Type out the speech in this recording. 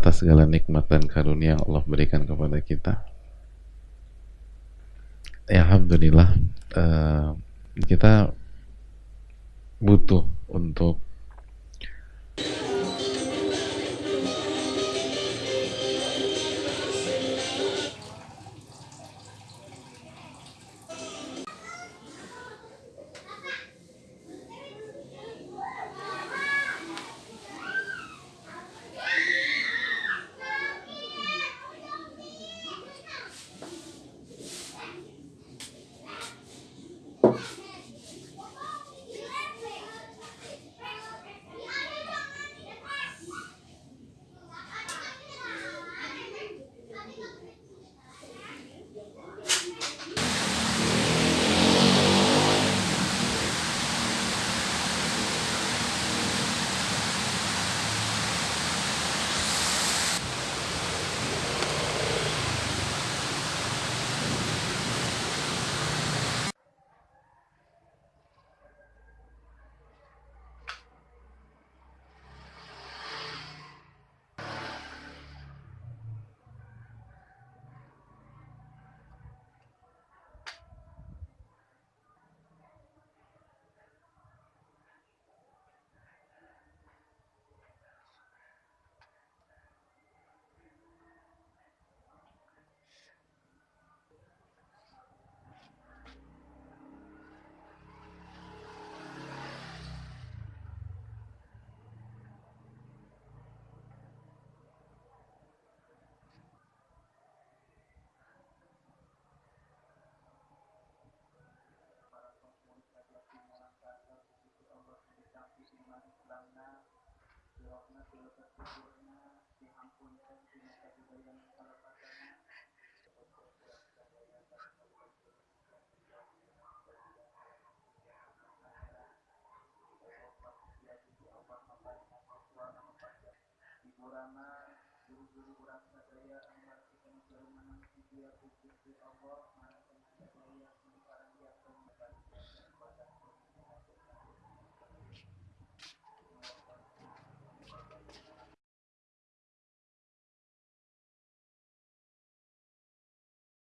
atas segala nikmat dan karunia yang Allah berikan kepada kita. Ya, Alhamdulillah uh, kita butuh untuk guru-guru sadaya anu kita selalu menang dia Gusti Allah